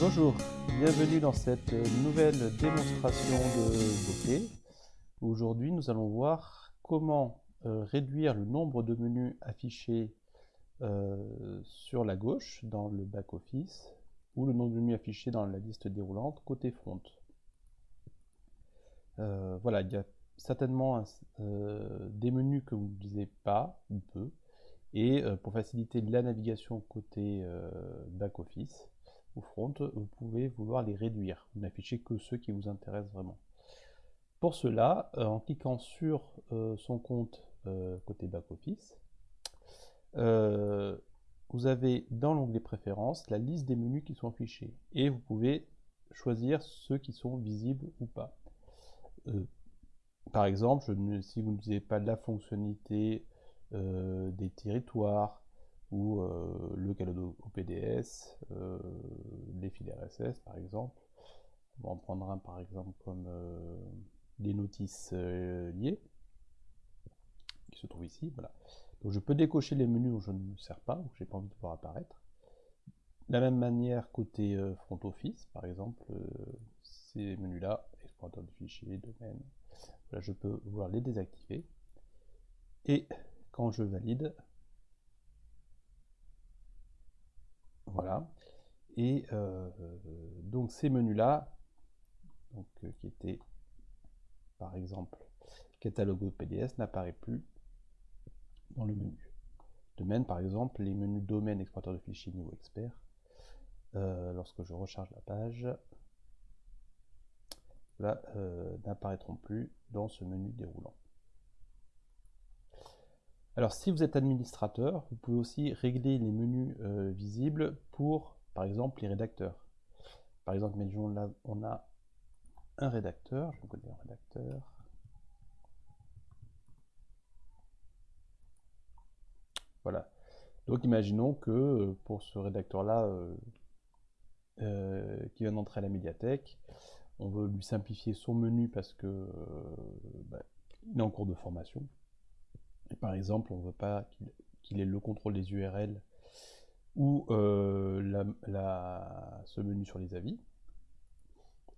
Bonjour, bienvenue dans cette nouvelle démonstration de bokeh. Aujourd'hui, nous allons voir comment euh, réduire le nombre de menus affichés euh, sur la gauche dans le back-office ou le nombre de menus affichés dans la liste déroulante côté front. Euh, voilà, il y a certainement des menus que vous n'utilisez pas ou peu et pour faciliter la navigation côté back-office, front, vous pouvez vouloir les réduire. Vous n'affichez que ceux qui vous intéressent vraiment. Pour cela, euh, en cliquant sur euh, son compte euh, côté back-office, vous avez dans l'onglet préférences la liste des menus qui sont affichés et vous pouvez choisir ceux qui sont visibles ou pas. par exemple, si vous n'utilisez pas la fonctionnalité des territoires, ou euh, le calado au PDS, euh, les fils RSS par exemple. On va en prendre un par exemple comme euh, les notices liées, qui se trouvent ici. Voilà. Donc je peux décocher les menus où je ne me sers pas, où je n'ai pas envie de voir apparaître. De la même manière côté front office, par exemple, ces menus-là, explorateur de fichiers, domaine, je peux vouloir les désactiver. Et quand je valide, Voilà. Et euh, donc ces menus-là, euh, qui étaient par exemple catalogue PDS, n'apparaît plus dans le menu. De même, par exemple, les menus domaine explorateur de fichiers niveau expert, euh, lorsque je recharge la page, n'apparaîtront plus dans ce menu déroulant. Alors si vous êtes administrateur, vous pouvez aussi régler les menus euh, visibles pour, par exemple, les rédacteurs. Par exemple, là, on a un rédacteur, je vais un rédacteur. Voilà. Donc imaginons que euh, pour ce rédacteur-là, euh, qui vient d'entrer à la médiathèque, on veut lui simplifier son menu parce que bah, est en cours de formation par exemple, on ne veut pas qu'il ait le contrôle des URL ou euh, ce menu sur les avis.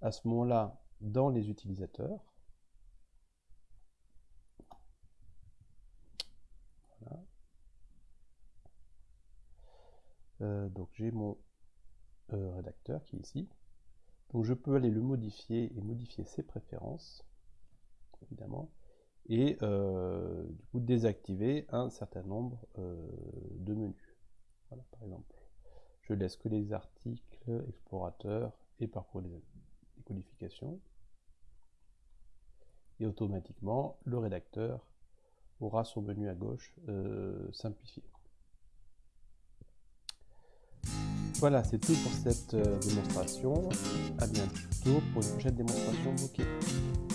À ce moment-là, dans les utilisateurs, euh, donc j'ai mon euh, rédacteur qui est ici. Donc je peux aller le modifier et modifier ses préférences, évidemment et du coup désactiver un certain nombre euh, de menus. Voilà, par exemple, je laisse que les articles, explorateurs et parcours des, codifications. Et automatiquement, le rédacteur aura son menu à gauche euh, simplifié. Voilà, c'est tout pour cette démonstration. A bientôt pour une prochaine démonstration bokeh.